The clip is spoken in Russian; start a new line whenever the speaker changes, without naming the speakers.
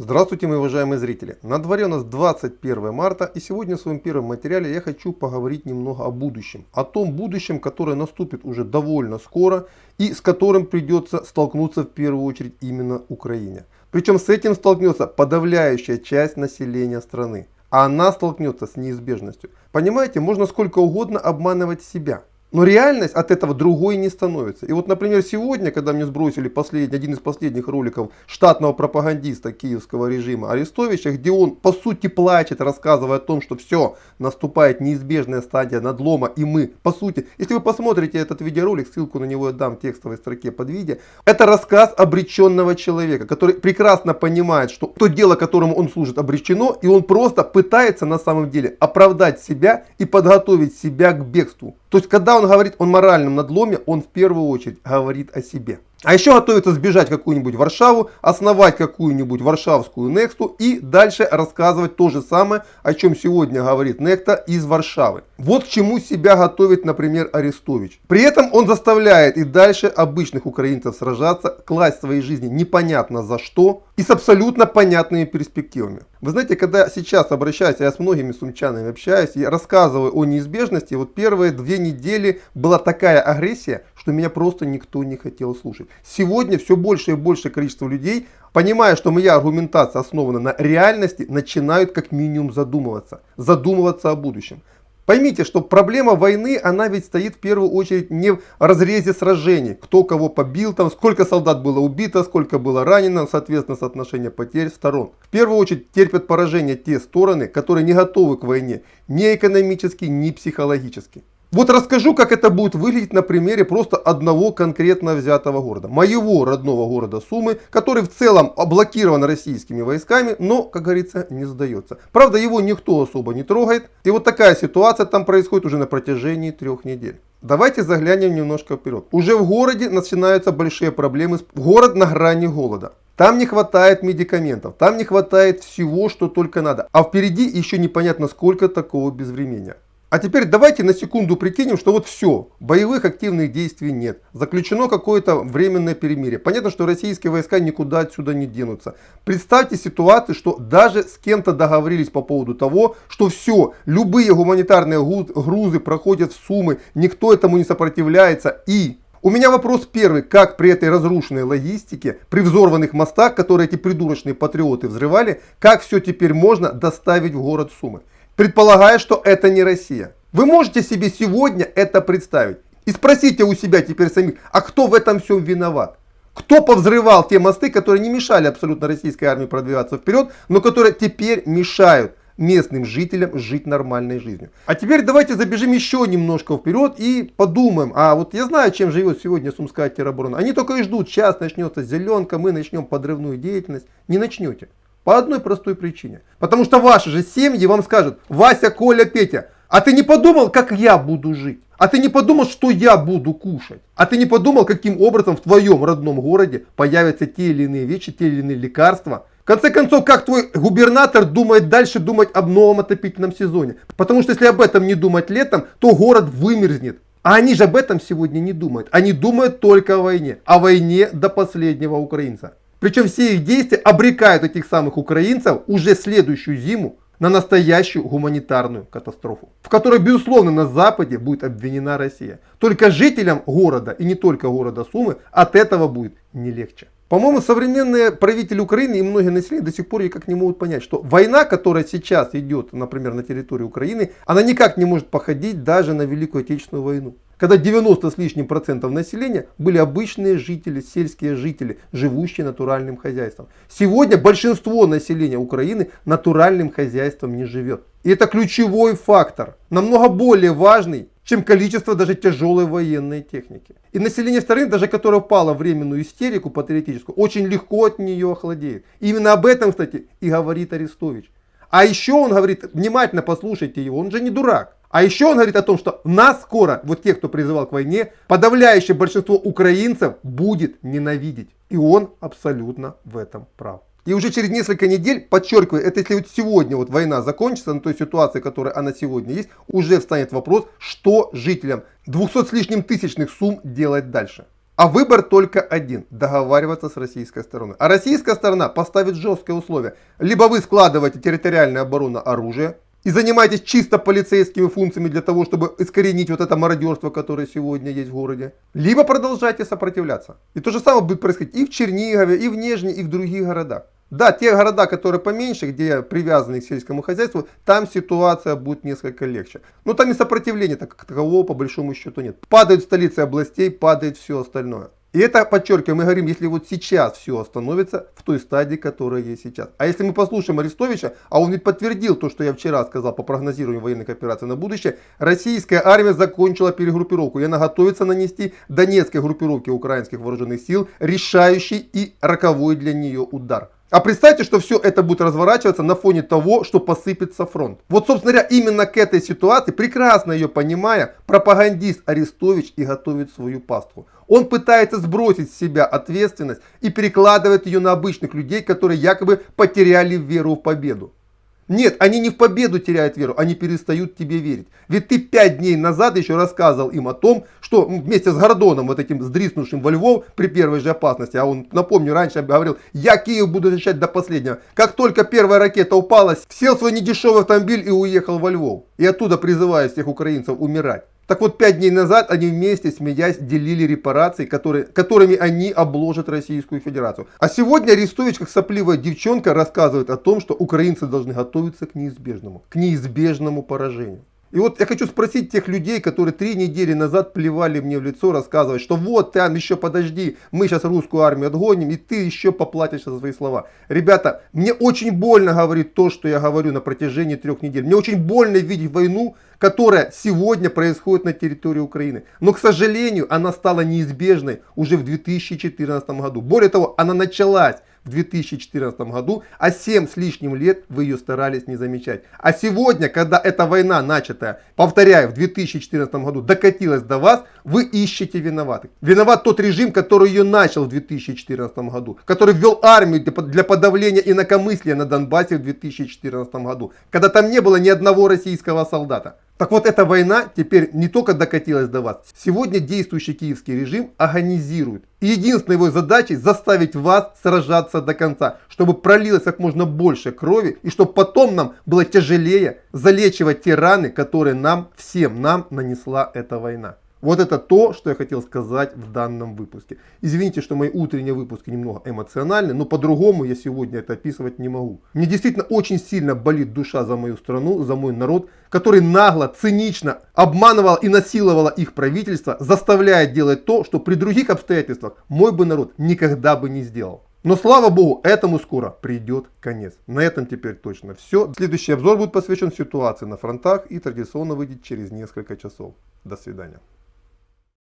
Здравствуйте, мои уважаемые зрители! На дворе у нас 21 марта и сегодня в своем первом материале я хочу поговорить немного о будущем. О том будущем, которое наступит уже довольно скоро и с которым придется столкнуться в первую очередь именно Украине. Причем с этим столкнется подавляющая часть населения страны. А она столкнется с неизбежностью. Понимаете, можно сколько угодно обманывать себя. Но реальность от этого другой не становится. И вот, например, сегодня, когда мне сбросили последний, один из последних роликов штатного пропагандиста киевского режима Арестовича, где он по сути плачет, рассказывая о том, что все, наступает неизбежная стадия надлома, и мы, по сути, если вы посмотрите этот видеоролик, ссылку на него я дам в текстовой строке под видео, это рассказ обреченного человека, который прекрасно понимает, что то дело, которому он служит, обречено, и он просто пытается на самом деле оправдать себя и подготовить себя к бегству. То есть, когда он говорит о моральном надломе, он в первую очередь говорит о себе. А еще готовится сбежать какую-нибудь Варшаву, основать какую-нибудь варшавскую Нextu и дальше рассказывать то же самое, о чем сегодня говорит Некта из Варшавы. Вот к чему себя готовит, например, Арестович. При этом он заставляет и дальше обычных украинцев сражаться, класть свои жизни непонятно за что и с абсолютно понятными перспективами. Вы знаете, когда сейчас обращаюсь, я с многими сумчанами общаюсь и рассказываю о неизбежности, вот первые две недели была такая агрессия, что меня просто никто не хотел слушать. Сегодня все больше и больше количество людей, понимая, что моя аргументация основана на реальности, начинают как минимум задумываться. Задумываться о будущем. Поймите, что проблема войны, она ведь стоит в первую очередь не в разрезе сражений. Кто кого побил, там, сколько солдат было убито, сколько было ранено, соответственно, соотношение потерь сторон. В первую очередь терпят поражение те стороны, которые не готовы к войне ни экономически, ни психологически. Вот расскажу, как это будет выглядеть на примере просто одного конкретно взятого города. Моего родного города Сумы, который в целом блокирован российскими войсками, но, как говорится, не сдается. Правда, его никто особо не трогает. И вот такая ситуация там происходит уже на протяжении трех недель. Давайте заглянем немножко вперед. Уже в городе начинаются большие проблемы. Город на грани голода. Там не хватает медикаментов, там не хватает всего, что только надо. А впереди еще непонятно сколько такого безвременья. А теперь давайте на секунду прикинем, что вот все, боевых активных действий нет. Заключено какое-то временное перемирие. Понятно, что российские войска никуда отсюда не денутся. Представьте ситуацию, что даже с кем-то договорились по поводу того, что все, любые гуманитарные грузы проходят в Сумы, никто этому не сопротивляется. И у меня вопрос первый, как при этой разрушенной логистике, при взорванных мостах, которые эти придурочные патриоты взрывали, как все теперь можно доставить в город Сумы? Предполагая, что это не Россия. Вы можете себе сегодня это представить. И спросите у себя теперь самих, а кто в этом всем виноват? Кто повзрывал те мосты, которые не мешали абсолютно российской армии продвигаться вперед, но которые теперь мешают местным жителям жить нормальной жизнью. А теперь давайте забежим еще немножко вперед и подумаем. А вот я знаю, чем живет сегодня Сумская тероборона. Они только и ждут, сейчас начнется зеленка, мы начнем подрывную деятельность. Не начнете. По одной простой причине. Потому что ваши же семьи вам скажут, Вася, Коля, Петя, а ты не подумал, как я буду жить? А ты не подумал, что я буду кушать? А ты не подумал, каким образом в твоем родном городе появятся те или иные вещи, те или иные лекарства? В конце концов, как твой губернатор думает дальше думать об новом отопительном сезоне? Потому что если об этом не думать летом, то город вымерзнет. А они же об этом сегодня не думают. Они думают только о войне. О войне до последнего украинца. Причем все их действия обрекают этих самых украинцев уже следующую зиму на настоящую гуманитарную катастрофу, в которой, безусловно, на Западе будет обвинена Россия. Только жителям города, и не только города Сумы, от этого будет не легче. По-моему, современные правители Украины и многие населения до сих пор никак не могут понять, что война, которая сейчас идет, например, на территории Украины, она никак не может походить даже на Великую Отечественную войну когда 90 с лишним процентов населения были обычные жители, сельские жители, живущие натуральным хозяйством. Сегодня большинство населения Украины натуральным хозяйством не живет. И это ключевой фактор, намного более важный, чем количество даже тяжелой военной техники. И население страны, даже которое впало в временную истерику патриотическую, очень легко от нее охладеет. И именно об этом, кстати, и говорит Арестович. А еще он говорит, внимательно послушайте его, он же не дурак. А еще он говорит о том, что нас скоро, вот тех, кто призывал к войне, подавляющее большинство украинцев будет ненавидеть. И он абсолютно в этом прав. И уже через несколько недель, подчеркиваю, это если вот сегодня вот война закончится, на той ситуации, которая она сегодня есть, уже встанет вопрос, что жителям 200 с лишним тысячных сумм делать дальше. А выбор только один – договариваться с российской стороной. А российская сторона поставит жесткие условия. Либо вы складываете территориальную оборону оружие, и занимаетесь чисто полицейскими функциями для того, чтобы искоренить вот это мародерство, которое сегодня есть в городе. Либо продолжайте сопротивляться. И то же самое будет происходить и в Чернигове, и в Нижнем, и в других городах. Да, те города, которые поменьше, где привязаны к сельскому хозяйству, там ситуация будет несколько легче. Но там и сопротивления так, как такового по большому счету нет. Падают столицы областей, падает все остальное. И это, подчеркиваю, мы говорим, если вот сейчас все остановится в той стадии, которая есть сейчас. А если мы послушаем Арестовича, а он ведь подтвердил то, что я вчера сказал по прогнозированию военных операций на будущее, российская армия закончила перегруппировку, и она готовится нанести донецкой группировке украинских вооруженных сил решающий и роковой для нее удар. А представьте, что все это будет разворачиваться на фоне того, что посыпется фронт. Вот, собственно говоря, именно к этой ситуации, прекрасно ее понимая, пропагандист Арестович и готовит свою пасту. Он пытается сбросить с себя ответственность и перекладывает ее на обычных людей, которые якобы потеряли веру в победу. Нет, они не в победу теряют веру, они перестают тебе верить. Ведь ты пять дней назад еще рассказывал им о том, что вместе с Гордоном, вот этим сдриснувшим во Львов при первой же опасности, а он, напомню, раньше говорил, я Киев буду защищать до последнего. Как только первая ракета упала, сел свой недешевый автомобиль и уехал во Львов. И оттуда призываю всех украинцев умирать. Так вот, пять дней назад они вместе, смеясь, делили репарации, которые, которыми они обложат Российскую Федерацию. А сегодня Арестович, как сопливая девчонка, рассказывает о том, что украинцы должны готовиться к неизбежному, к неизбежному поражению. И вот я хочу спросить тех людей, которые три недели назад плевали мне в лицо, рассказывать, что вот, там еще подожди, мы сейчас русскую армию отгоним, и ты еще поплатишь за свои слова. Ребята, мне очень больно говорить то, что я говорю на протяжении трех недель. Мне очень больно видеть войну, которая сегодня происходит на территории Украины. Но, к сожалению, она стала неизбежной уже в 2014 году. Более того, она началась в 2014 году, а 7 с лишним лет вы ее старались не замечать. А сегодня, когда эта война начатая, повторяю, в 2014 году докатилась до вас, вы ищете виноватых. Виноват тот режим, который ее начал в 2014 году, который ввел армию для подавления инакомыслия на Донбассе в 2014 году, когда там не было ни одного российского солдата. Так вот, эта война теперь не только докатилась до вас. Сегодня действующий киевский режим агонизирует. И единственной его задачей заставить вас сражаться до конца, чтобы пролилось как можно больше крови, и чтобы потом нам было тяжелее залечивать те раны, которые нам, всем нам нанесла эта война. Вот это то, что я хотел сказать в данном выпуске. Извините, что мои утренние выпуски немного эмоциональны, но по-другому я сегодня это описывать не могу. Мне действительно очень сильно болит душа за мою страну, за мой народ, который нагло, цинично обманывал и насиловал их правительство, заставляя делать то, что при других обстоятельствах мой бы народ никогда бы не сделал. Но слава богу, этому скоро придет конец. На этом теперь точно все. Следующий обзор будет посвящен ситуации на фронтах и традиционно выйдет через несколько часов. До свидания.